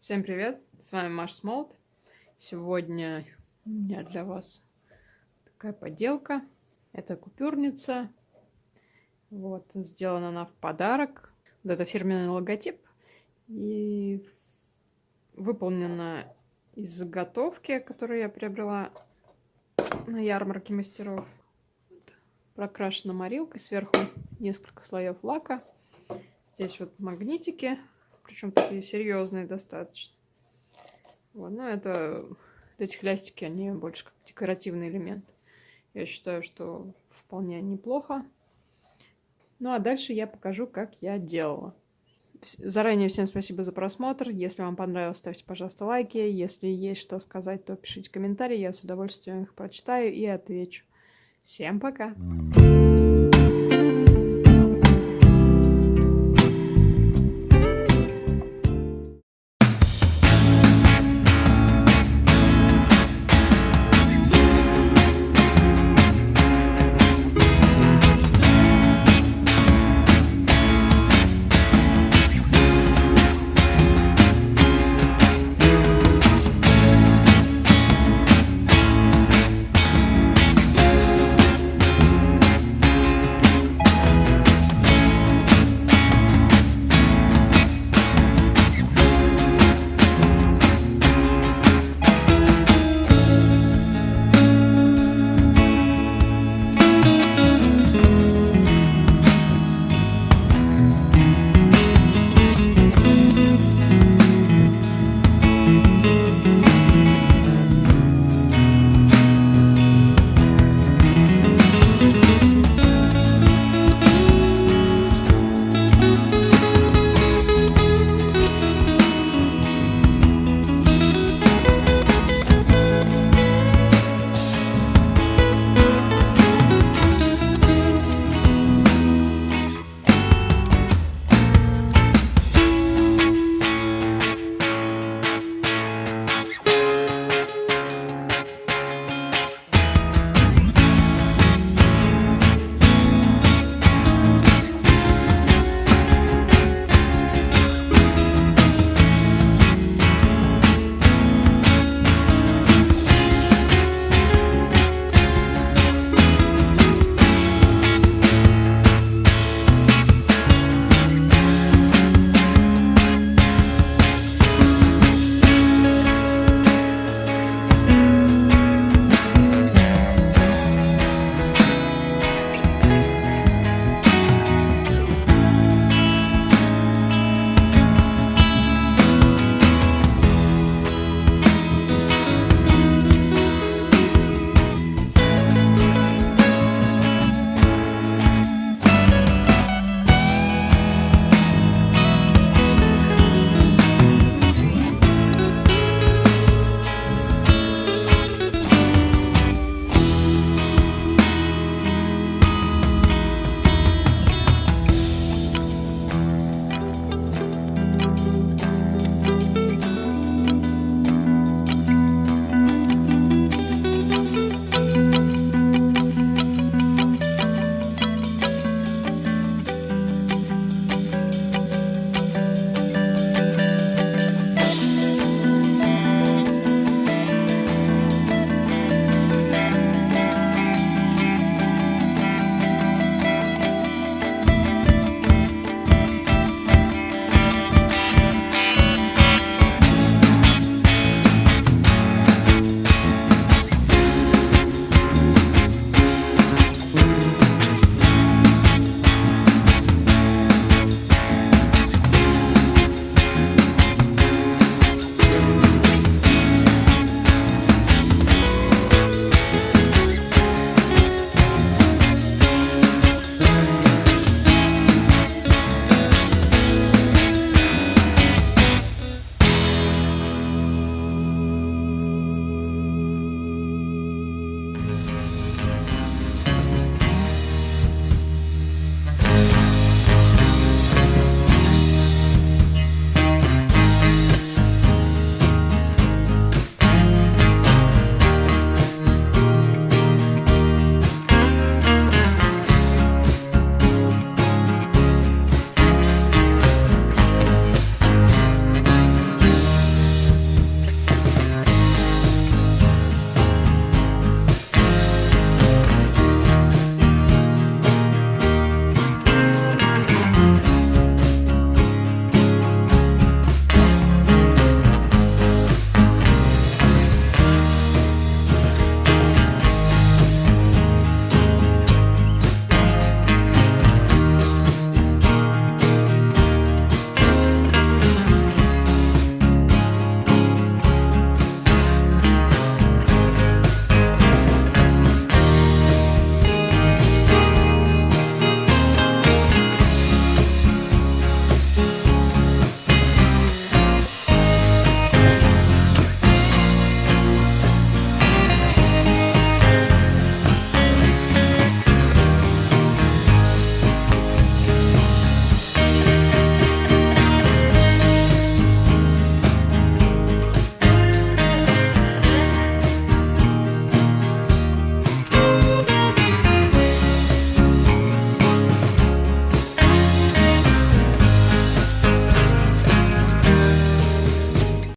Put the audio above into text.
Всем привет, с вами Маш Смолт. Сегодня у меня для вас такая поделка. Это купюрница. Вот, сделана она в подарок. Вот это фирменный логотип. И выполнена из заготовки, которую я приобрела на ярмарке мастеров. Прокрашена морилкой, сверху несколько слоев лака. Здесь вот магнитики причем такие серьезные достаточно. Вот, ну это эти хлястики, они больше как декоративный элемент. Я считаю, что вполне неплохо. Ну а дальше я покажу, как я делала. Заранее всем спасибо за просмотр. Если вам понравилось, ставьте, пожалуйста, лайки. Если есть что сказать, то пишите комментарии. Я с удовольствием их прочитаю и отвечу. Всем пока!